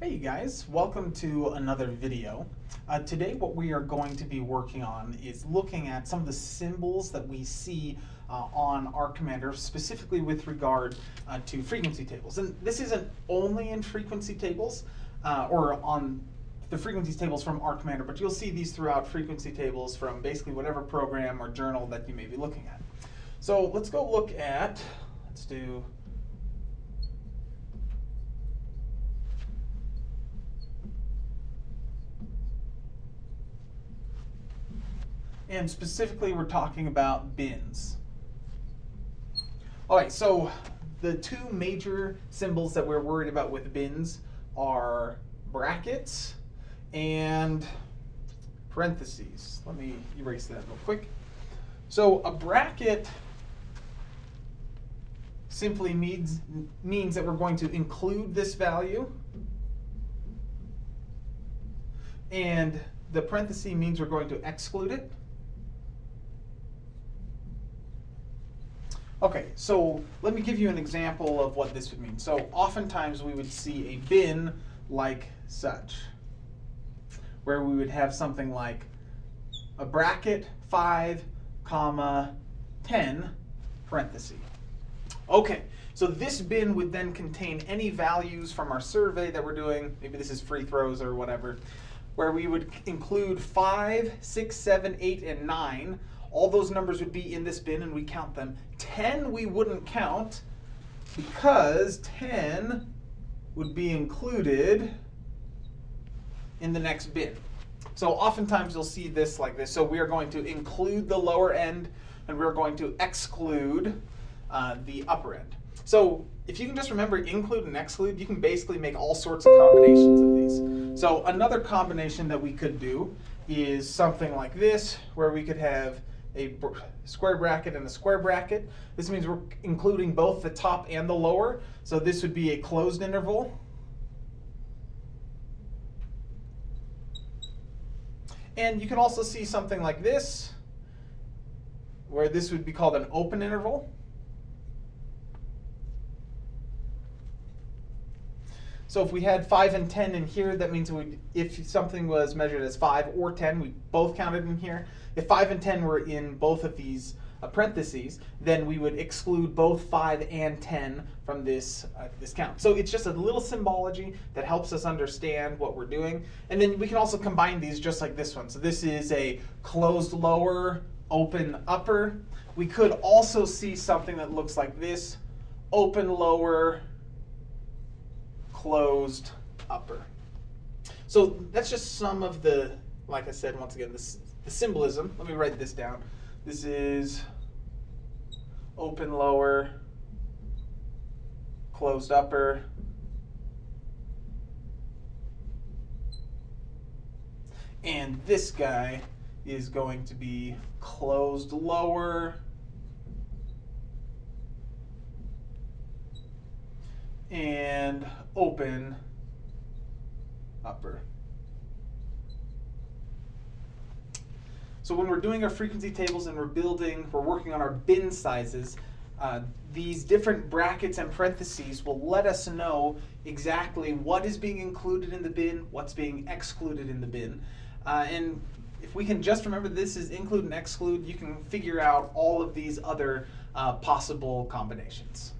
Hey you guys, welcome to another video. Uh, today what we are going to be working on is looking at some of the symbols that we see uh, on R Commander, specifically with regard uh, to frequency tables. And this isn't only in frequency tables, uh, or on the frequency tables from R Commander, but you'll see these throughout frequency tables from basically whatever program or journal that you may be looking at. So let's go look at, let's do and specifically we're talking about bins. All right, so the two major symbols that we're worried about with bins are brackets and parentheses. Let me erase that real quick. So a bracket simply means, means that we're going to include this value and the parenthesis means we're going to exclude it. Okay, so let me give you an example of what this would mean. So oftentimes we would see a bin like such, where we would have something like a bracket 5, comma 10, parenthesis. Okay, so this bin would then contain any values from our survey that we're doing, maybe this is free throws or whatever, where we would include 5, 6, 7, 8, and 9, all those numbers would be in this bin and we count them. 10 we wouldn't count because 10 would be included in the next bin. So oftentimes you'll see this like this. So we are going to include the lower end and we're going to exclude uh, the upper end. So if you can just remember include and exclude, you can basically make all sorts of combinations of these. So another combination that we could do is something like this, where we could have a square bracket and a square bracket. This means we're including both the top and the lower. So this would be a closed interval. And you can also see something like this, where this would be called an open interval. So if we had 5 and 10 in here, that means we if something was measured as 5 or 10, we both counted in here. If 5 and 10 were in both of these uh, parentheses, then we would exclude both 5 and 10 from this, uh, this count. So it's just a little symbology that helps us understand what we're doing. And then we can also combine these just like this one. So this is a closed lower, open upper. We could also see something that looks like this, open lower, closed upper. So that's just some of the, like I said, once again, this, the symbolism. Let me write this down. This is open lower, closed upper, and this guy is going to be closed lower, and open upper. So when we're doing our frequency tables and we're building, we're working on our bin sizes, uh, these different brackets and parentheses will let us know exactly what is being included in the bin, what's being excluded in the bin. Uh, and if we can just remember this is include and exclude, you can figure out all of these other uh, possible combinations.